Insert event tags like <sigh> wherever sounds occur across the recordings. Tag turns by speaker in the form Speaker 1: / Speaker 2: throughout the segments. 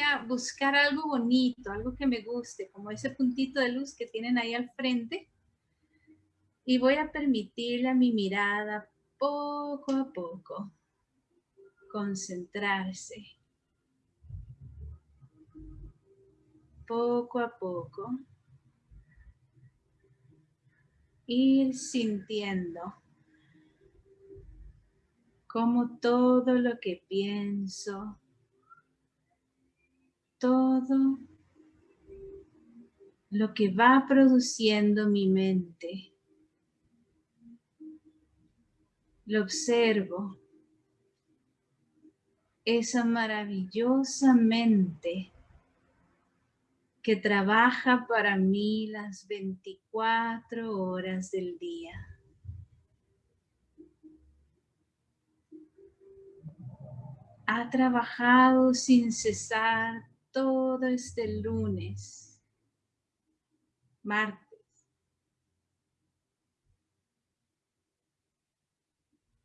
Speaker 1: a buscar algo bonito, algo que me guste, como ese puntito de luz que tienen ahí al frente. Y voy a permitirle a mi mirada poco a poco concentrarse. Poco a poco. Ir sintiendo como todo lo que pienso, todo lo que va produciendo mi mente. Lo observo, esa maravillosa mente que trabaja para mí las 24 horas del día. Ha trabajado sin cesar todo este lunes, martes.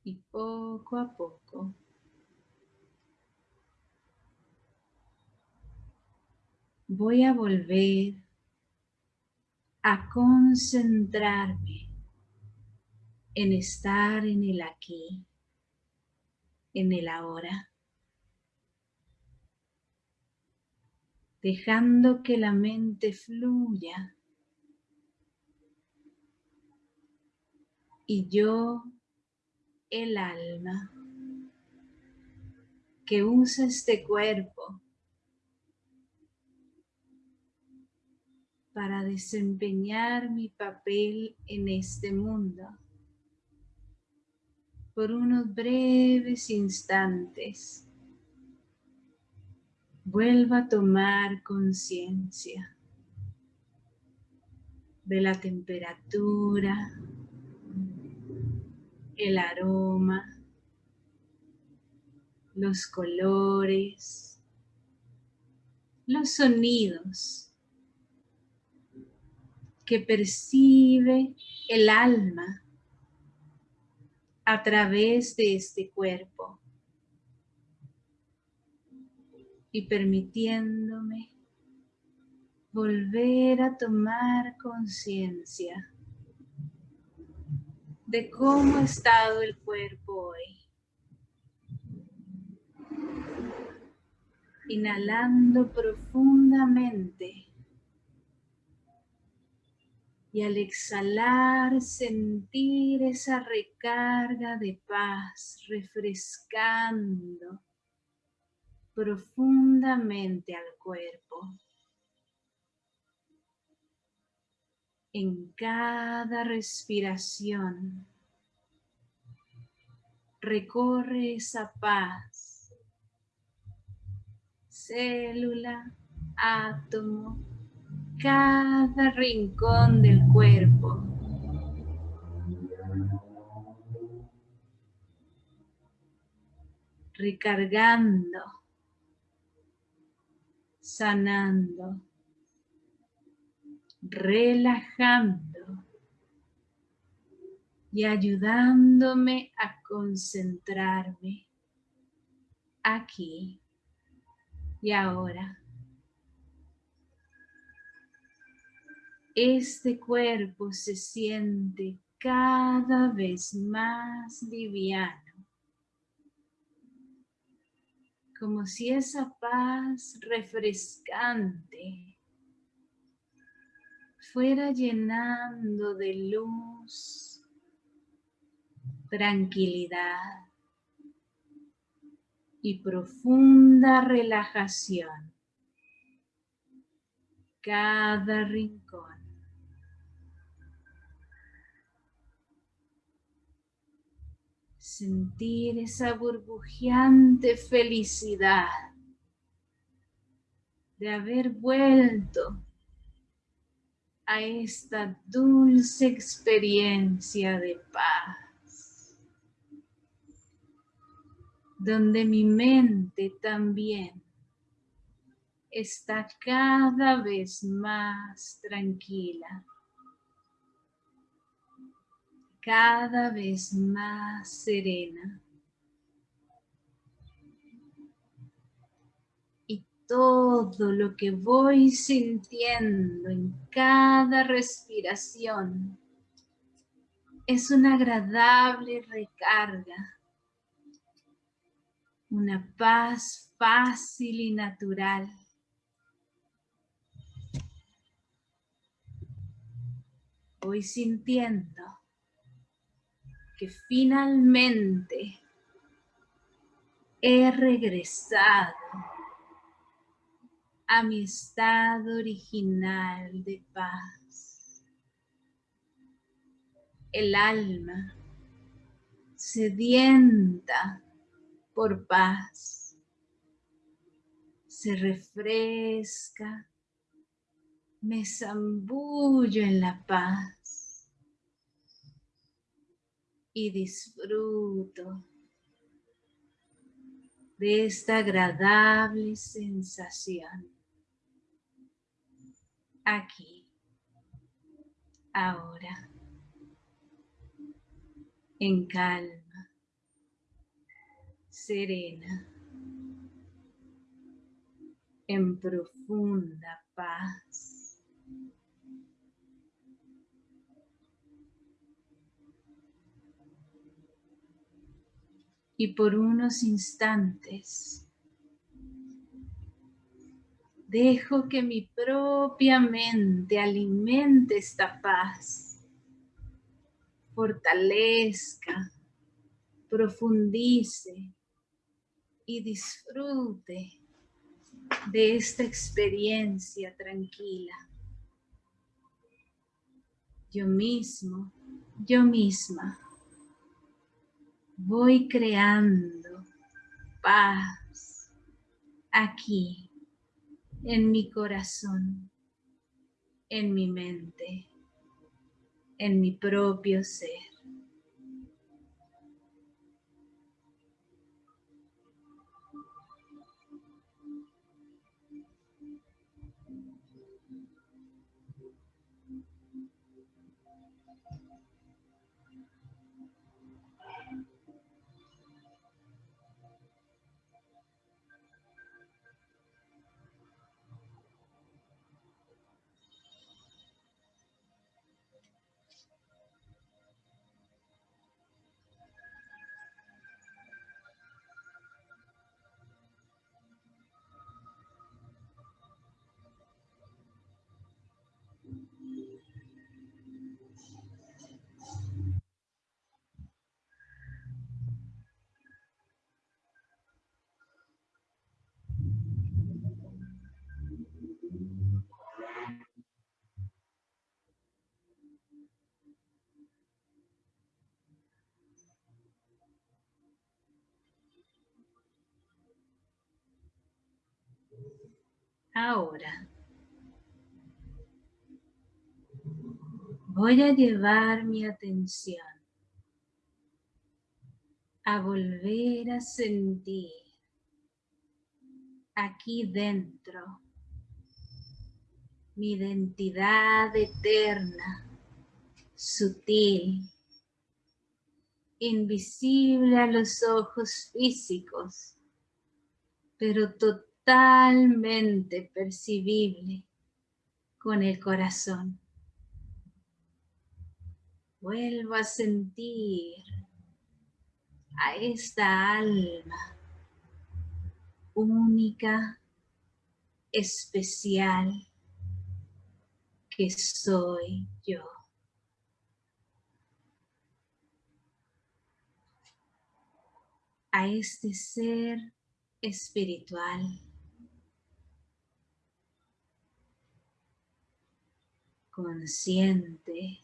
Speaker 1: Y poco a poco voy a volver a concentrarme en estar en el aquí, en el ahora. Dejando que la mente fluya. Y yo, el alma, que usa este cuerpo para desempeñar mi papel en este mundo por unos breves instantes vuelva a tomar conciencia de la temperatura, el aroma, los colores, los sonidos que percibe el alma a través de este cuerpo y permitiéndome volver a tomar conciencia de cómo ha estado el cuerpo hoy. Inhalando profundamente y al exhalar sentir esa recarga de paz refrescando profundamente al cuerpo. En cada respiración recorre esa paz, célula, átomo, cada rincón del cuerpo. Recargando sanando, relajando y ayudándome a concentrarme aquí y ahora. Este cuerpo se siente cada vez más liviano como si esa paz refrescante fuera llenando de luz, tranquilidad y profunda relajación cada rincón. Sentir esa burbujeante felicidad de haber vuelto a esta dulce experiencia de paz, donde mi mente también está cada vez más tranquila cada vez más serena. Y todo lo que voy sintiendo en cada respiración es una agradable recarga, una paz fácil y natural. Voy sintiendo que finalmente he regresado a mi estado original de paz. El alma sedienta por paz se refresca, me zambullo en la paz y disfruto de esta agradable sensación aquí, ahora, en calma, serena, en profunda paz. Y por unos instantes Dejo que mi propia mente alimente esta paz, fortalezca, profundice y disfrute de esta experiencia tranquila. Yo mismo, yo misma, voy creando paz aquí en mi corazón, en mi mente, en mi propio ser. Ahora voy a llevar mi atención a volver a sentir aquí dentro mi identidad eterna, sutil, invisible a los ojos físicos, pero total totalmente percibible con el corazón. Vuelvo a sentir a esta alma única, especial que soy yo. A este ser espiritual. Consciente,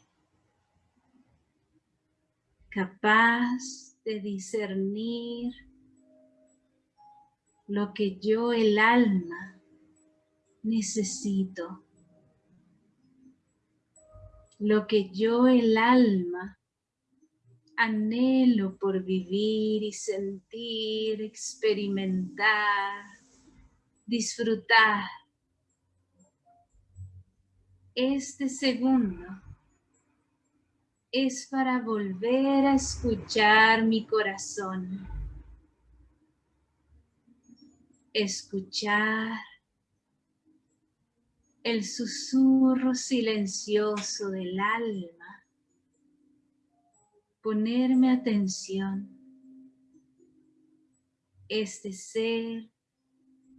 Speaker 1: capaz de discernir lo que yo, el alma, necesito, lo que yo, el alma, anhelo por vivir y sentir, experimentar, disfrutar este segundo es para volver a escuchar mi corazón. Escuchar el susurro silencioso del alma, ponerme atención, este ser,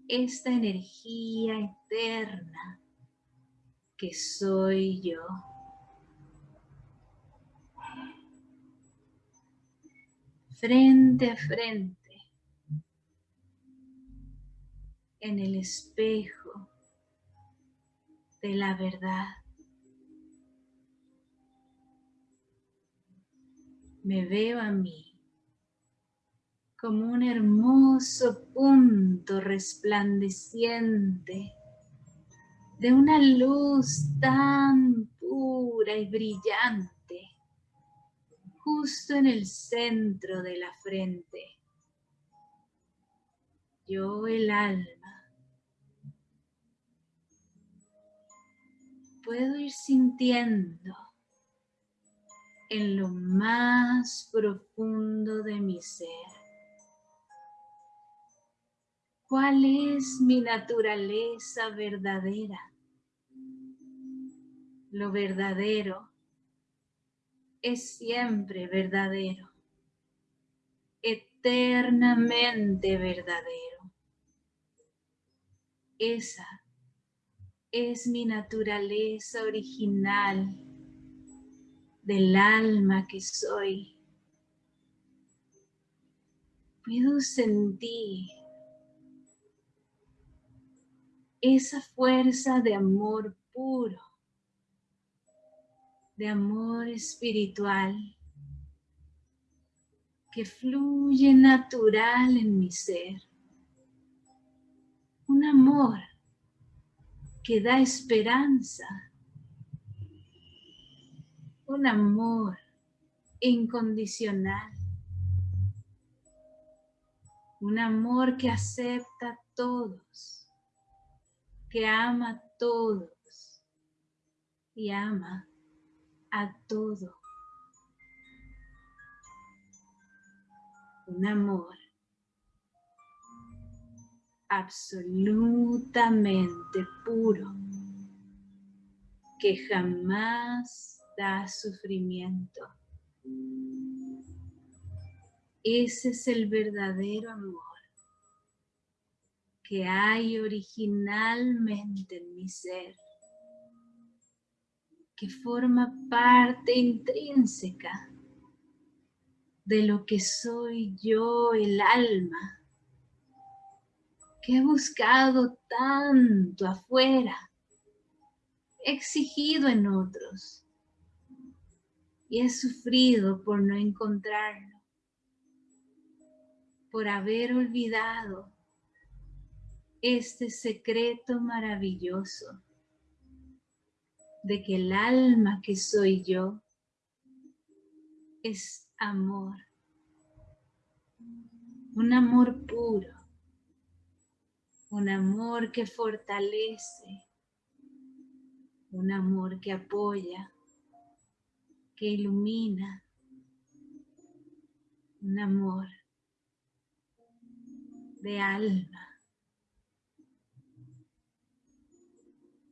Speaker 1: esta energía eterna que soy yo. Frente a frente, en el espejo de la verdad. Me veo a mí como un hermoso punto resplandeciente de una luz tan pura y brillante justo en el centro de la frente. Yo el alma puedo ir sintiendo en lo más profundo de mi ser cuál es mi naturaleza verdadera. Lo verdadero es siempre verdadero, eternamente verdadero. Esa es mi naturaleza original del alma que soy. Puedo sentir esa fuerza de amor puro, de amor espiritual que fluye natural en mi ser. Un amor que da esperanza. Un amor incondicional. Un amor que acepta a todos, que ama a todos y ama a todo. Un amor absolutamente puro, que jamás da sufrimiento. Ese es el verdadero amor que hay originalmente en mi ser, que forma parte intrínseca de lo que soy yo, el alma que he buscado tanto afuera, exigido en otros y he sufrido por no encontrarlo, por haber olvidado este secreto maravilloso de que el alma que soy yo es amor, un amor puro, un amor que fortalece, un amor que apoya, que ilumina, un amor de alma.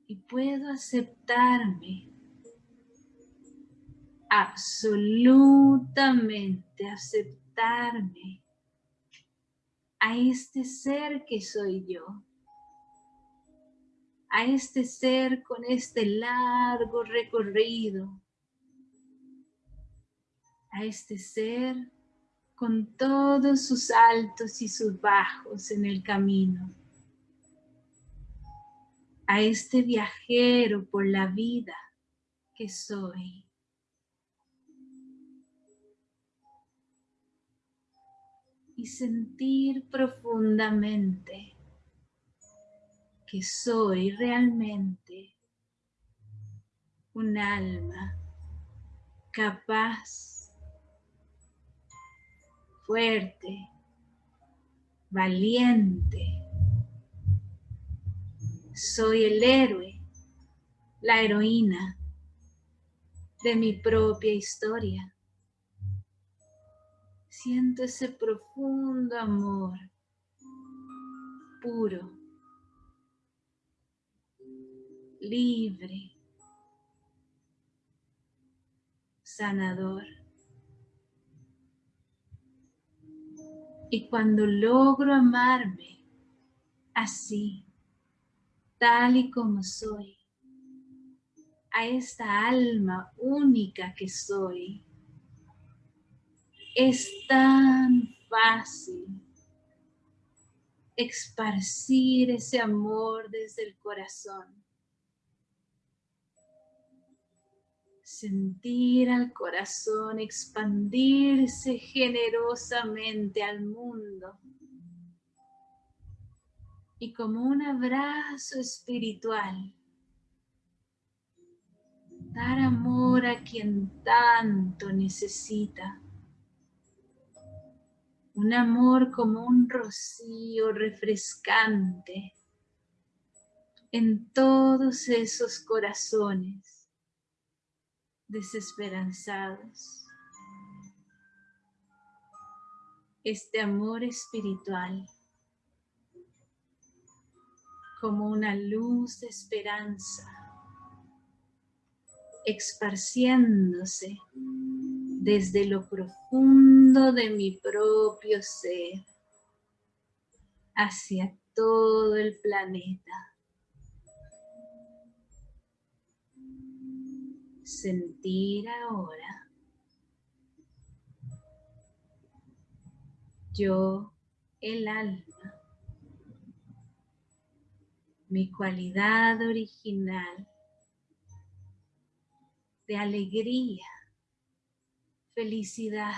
Speaker 1: Y puedo aceptarme, absolutamente aceptarme a este ser que soy yo, a este ser con este largo recorrido, a este ser con todos sus altos y sus bajos en el camino, a este viajero por la vida que soy. y sentir profundamente que soy realmente un alma capaz, fuerte, valiente. Soy el héroe, la heroína de mi propia historia siento ese profundo amor puro, libre, sanador. Y cuando logro amarme así, tal y como soy, a esta alma única que soy, es tan fácil esparcir ese amor desde el corazón. Sentir al corazón expandirse generosamente al mundo. Y como un abrazo espiritual, dar amor a quien tanto necesita un amor como un rocío refrescante en todos esos corazones desesperanzados. Este amor espiritual como una luz de esperanza esparciéndose desde lo profundo de mi propio ser hacia todo el planeta. Sentir ahora yo el alma, mi cualidad original de alegría, felicidad.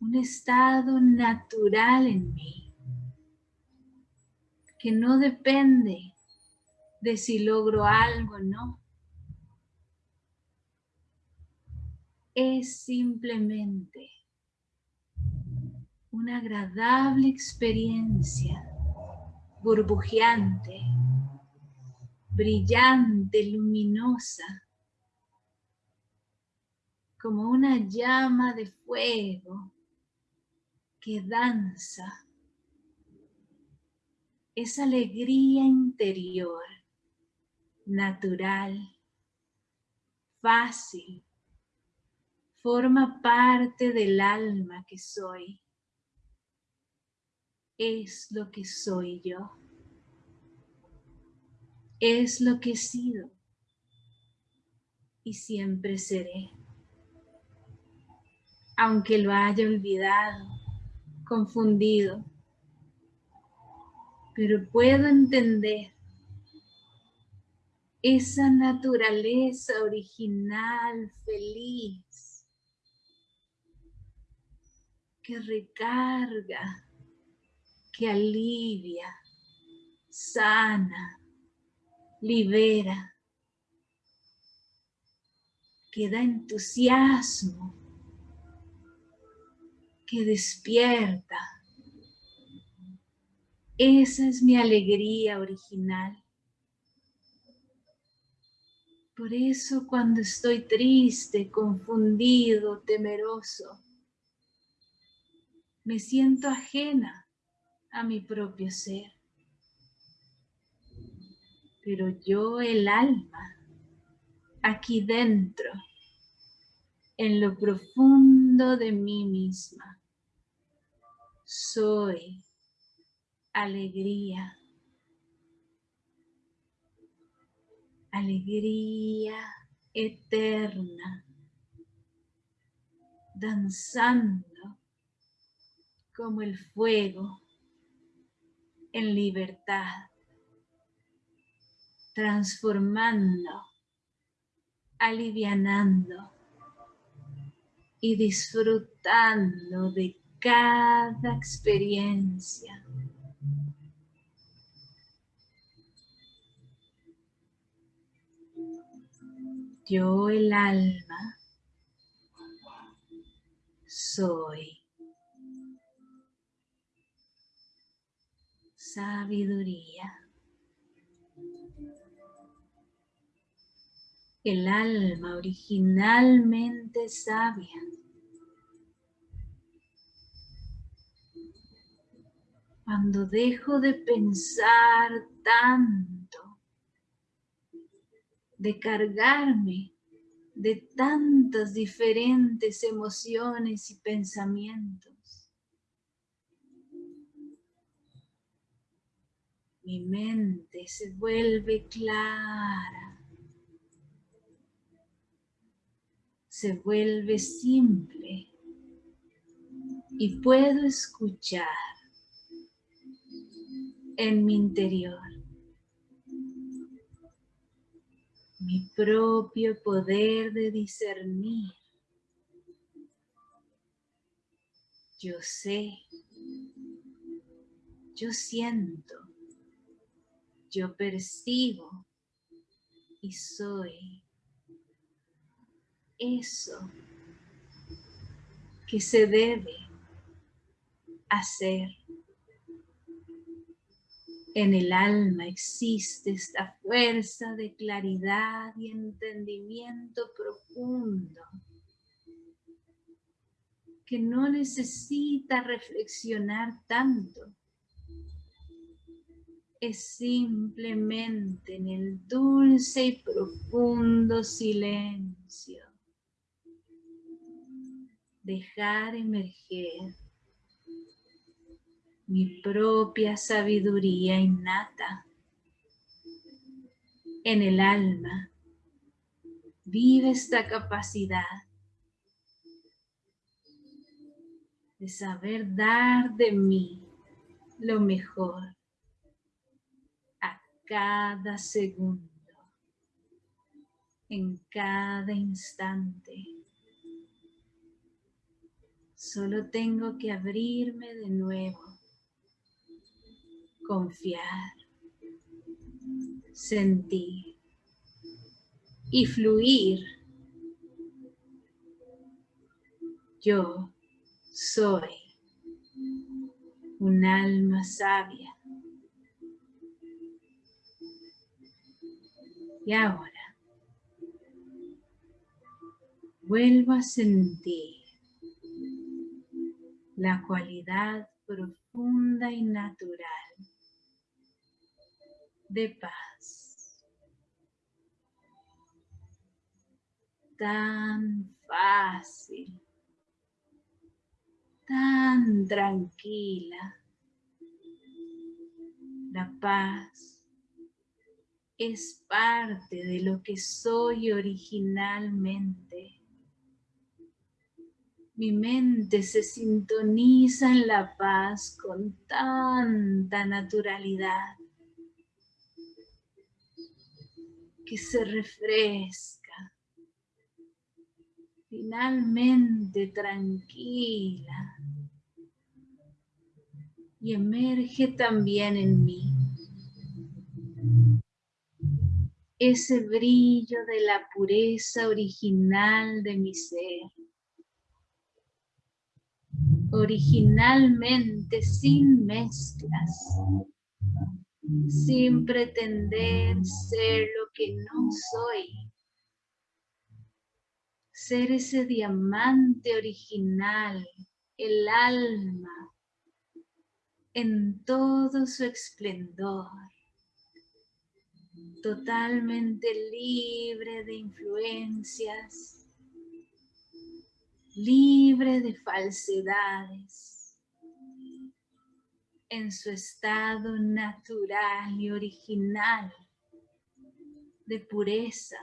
Speaker 1: Un estado natural en mí que no depende de si logro algo o no. Es simplemente una agradable experiencia burbujeante, brillante, luminosa, como una llama de fuego que danza. Esa alegría interior, natural, fácil, forma parte del alma que soy. Es lo que soy yo. Es lo que he sido y siempre seré aunque lo haya olvidado, confundido. Pero puedo entender esa naturaleza original, feliz, que recarga, que alivia, sana, libera, que da entusiasmo que despierta. Esa es mi alegría original. Por eso cuando estoy triste, confundido, temeroso, me siento ajena a mi propio ser. Pero yo, el alma, aquí dentro, en lo profundo de mí misma. Soy alegría. Alegría eterna. Danzando como el fuego en libertad. Transformando, alivianando y disfrutando de cada experiencia. Yo el alma soy sabiduría. El alma originalmente sabia Cuando dejo de pensar tanto, de cargarme de tantas diferentes emociones y pensamientos. Mi mente se vuelve clara, se vuelve simple. Y puedo escuchar en mi interior mi propio poder de discernir. Yo sé, yo siento, yo percibo y soy eso que se debe hacer. En el alma existe esta fuerza de claridad y entendimiento profundo que no necesita reflexionar tanto. Es simplemente en el dulce y profundo silencio dejar emerger mi propia sabiduría innata. En el alma vive esta capacidad de saber dar de mí lo mejor a cada segundo, en cada instante. Solo tengo que abrirme de nuevo confiar, sentir y fluir. Yo soy un alma sabia. Y ahora vuelvo a sentir la cualidad profunda y natural de paz. Tan fácil, tan tranquila. La paz es parte de lo que soy originalmente. Mi mente se sintoniza en la paz con tanta naturalidad que se refresca, finalmente tranquila. Y emerge también en mí. Ese brillo de la pureza original de mi ser, originalmente sin mezclas, sin pretender ser lo que no soy. Ser ese diamante original, el alma, en todo su esplendor, totalmente libre de influencias, libre de falsedades en su estado natural y original de pureza.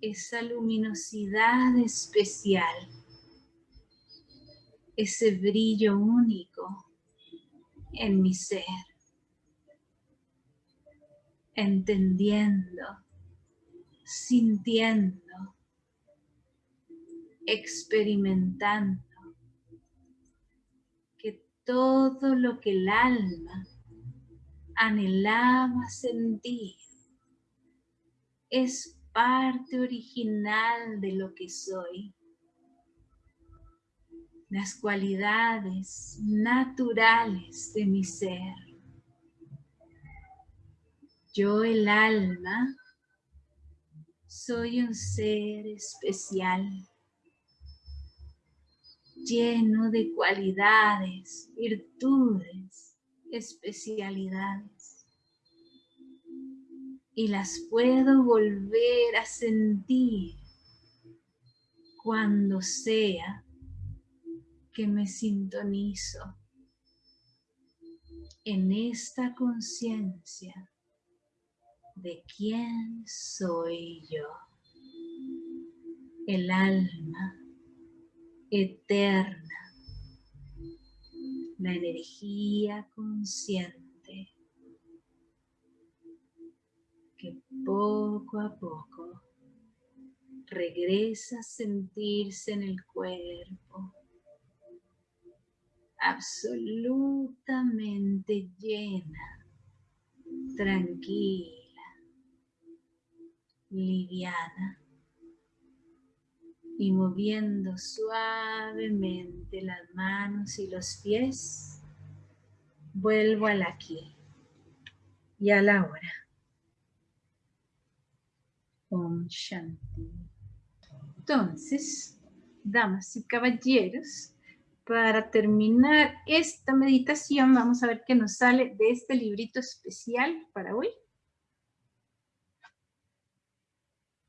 Speaker 1: Esa luminosidad especial, ese brillo único en mi ser, entendiendo, sintiendo, experimentando todo lo que el alma anhelaba sentir. Es parte original de lo que soy. Las cualidades naturales de mi ser. Yo el alma soy un ser especial lleno de cualidades, virtudes, especialidades. Y las puedo volver a sentir cuando sea que me sintonizo en esta conciencia de quién soy yo, el alma eterna, la energía consciente que poco a poco regresa a sentirse en el cuerpo absolutamente llena, tranquila, liviana y moviendo suavemente las manos y los pies, vuelvo al aquí y a la hora. Om Shanti. Entonces, damas y caballeros, para terminar esta meditación, vamos a ver qué nos sale de este librito especial para hoy.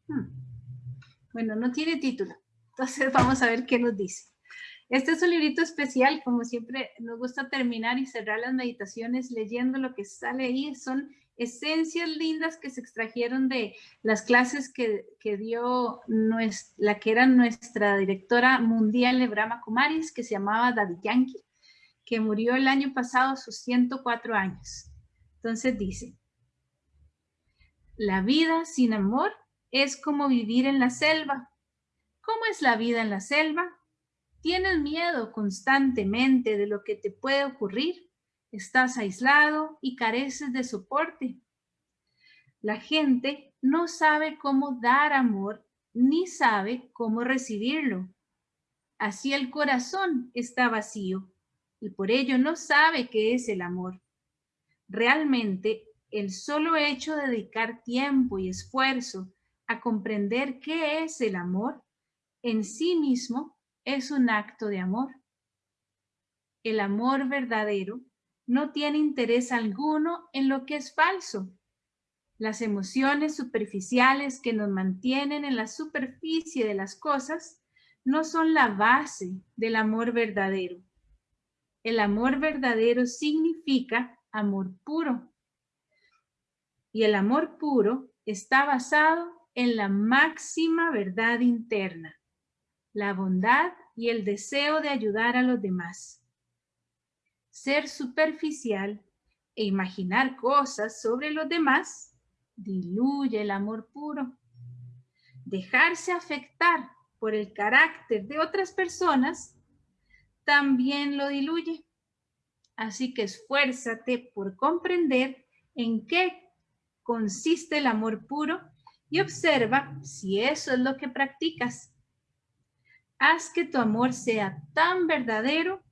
Speaker 1: Hmm. Bueno, no tiene título, <laughs> vamos a ver qué nos dice. Este es un librito especial, como siempre nos gusta terminar y cerrar las meditaciones leyendo lo que sale ahí. Son esencias lindas que se extrajeron de las clases que, dio la que era nuestra directora mundial de Brahma Kumaris, que se llamaba Daddy Yankee, que murió el año pasado a sus 104 años. Entonces dice, la vida sin amor es como vivir en la selva. ¿Cómo es la vida en la selva? Tienes miedo constantemente de lo que te puede ocurrir estás aislado y careces de soporte. La gente no sabe cómo dar amor ni sabe cómo recibirlo. Así el corazón está vacío y por ello no sabe qué es el amor. Realmente, el solo hecho de dedicar tiempo y esfuerzo a comprender qué es el amor en sí mismo es un acto de amor. El amor verdadero no tiene interés alguno en lo que es falso. Las emociones superficiales que nos mantienen en la superficie de las cosas no son la base del amor verdadero. El amor verdadero significa amor puro. Y el amor puro está basado en la máxima verdad interna, la bondad y el deseo de ayudar a los demás ser superficial e imaginar cosas sobre los demás diluye el amor puro. Dejarse afectar por el carácter de otras personas también lo diluye. Así que esfuérzate por comprender en qué consiste el amor puro y observa si eso es lo que practicas. Haz que tu amor sea tan verdadero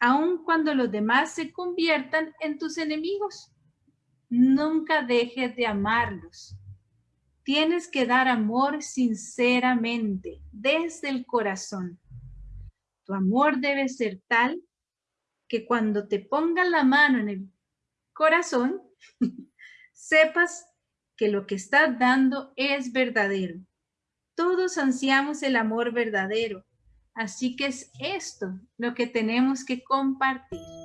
Speaker 1: aun cuando los demás se conviertan en tus enemigos. Nunca dejes de amarlos. Tienes que dar amor sinceramente, desde el corazón. Tu amor debe ser tal que cuando te pongan la mano en el corazón, <laughs> sepas que lo que estás dando es verdadero. Todos ansiamos el amor verdadero, Así que es esto lo que tenemos que compartir.